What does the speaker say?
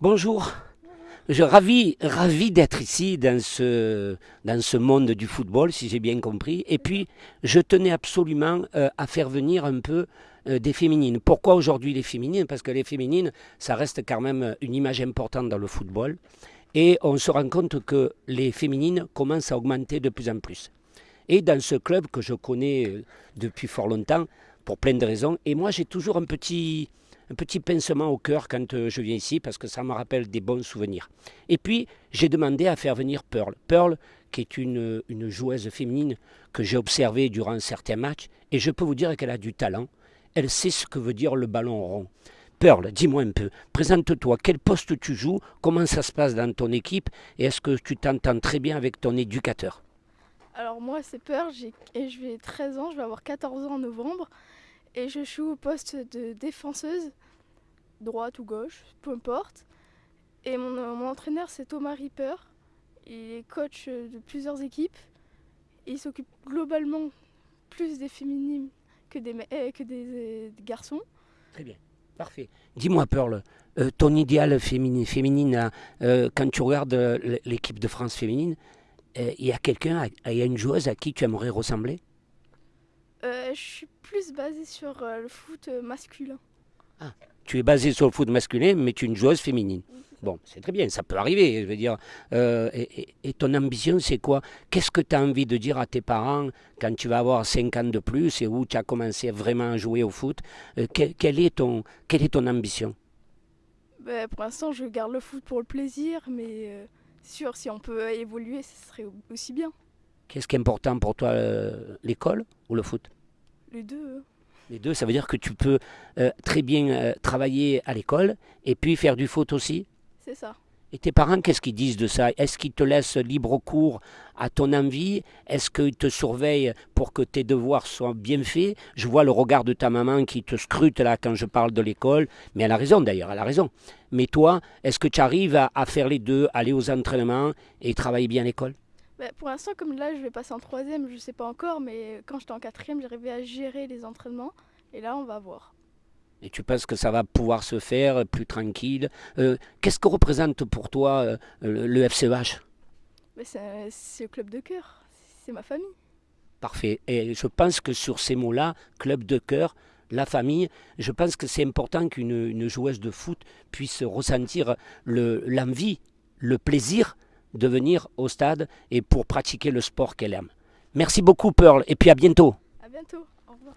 Bonjour. Je ravi, ravi d'être ici dans ce, dans ce monde du football, si j'ai bien compris. Et puis, je tenais absolument euh, à faire venir un peu euh, des féminines. Pourquoi aujourd'hui les féminines? Parce que les féminines, ça reste quand même une image importante dans le football. Et on se rend compte que les féminines commencent à augmenter de plus en plus. Et dans ce club que je connais euh, depuis fort longtemps, pour plein de raisons, et moi j'ai toujours un petit, un petit pincement au cœur quand euh, je viens ici parce que ça me rappelle des bons souvenirs. Et puis, j'ai demandé à faire venir Pearl. Pearl, qui est une, une joueuse féminine que j'ai observée durant certains matchs, et je peux vous dire qu'elle a du talent. Elle sait ce que veut dire le ballon rond. Pearl, dis-moi un peu, présente-toi, quel poste tu joues, comment ça se passe dans ton équipe, et est-ce que tu t'entends très bien avec ton éducateur? Alors moi c'est Pearl, et je vais 13 ans, je vais avoir 14 ans en novembre et je joue au poste de défenseuse, droite ou gauche, peu importe. Et mon, mon entraîneur c'est Thomas Ripper, il est coach de plusieurs équipes. il s'occupe globalement plus des féminines que des, euh, que des, garçons. Très bien, parfait. Dis-moi Pearl, euh, ton idéal féminine, euh, quand tu regardes l'équipe de France féminine, euh, il y a quelqu'un, il y a une joueuse à qui tu aimerais ressembler? euh, je suis plus basée sur euh, le foot euh, masculin. Ah, tu es basée sur le foot masculin, mais tu es une joueuse féminine. Bon, c'est très bien, ça peut arriver. Je veux dire, euh, et, et, ton ambition, c'est quoi? Qu'est-ce que tu as envie de dire à tes parents quand tu vas avoir 5 ans de plus et où tu as commencé vraiment à jouer au foot? Euh, quel, quel, est ton, quelle est ton ambition? Ben, Pour l'instant, je garde le foot pour le plaisir, mais euh, sûr, si on peut évoluer, ce serait aussi bien. Qu'est-ce qui est important pour toi, l'école ou le foot? Les deux. Les deux, ça veut dire que tu peux euh, très bien euh, travailler à l'école et puis faire du foot aussi? C'est ça. Et tes parents, qu'est-ce qu'ils disent de ça? Est-ce qu'ils te laissent libre cours à ton envie? Est-ce qu'ils te surveillent pour que tes devoirs soient bien faits? Je vois le regard de ta maman qui te scrute là quand je parle de l'école, mais elle a raison d'ailleurs, elle a raison. Mais toi, est-ce que tu arrives à, à faire les deux, aller aux entraînements et travailler bien à l'école? Bah, pour l'instant, comme là, je vais passer en troisième, je ne sais pas encore, mais quand j'étais en quatrième, j'arrivais à gérer les entraînements. Et là, on va voir. Et tu penses que ça va pouvoir se faire plus tranquille? Euh, Qu'est-ce que représente pour toi euh, le, FCEH bah, C'est le club de cœur, c'est ma famille. Parfait. Et je pense que sur ces mots-là, club de cœur, la famille, je pense que c'est important qu'une joueuse de foot puisse ressentir l'envie, le, le plaisir de venir au stade et pour pratiquer le sport qu'elle aime. Merci beaucoup Pearl et puis à bientôt. À bientôt. Au revoir.